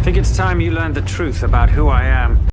I think it's time you learned the truth about who I am.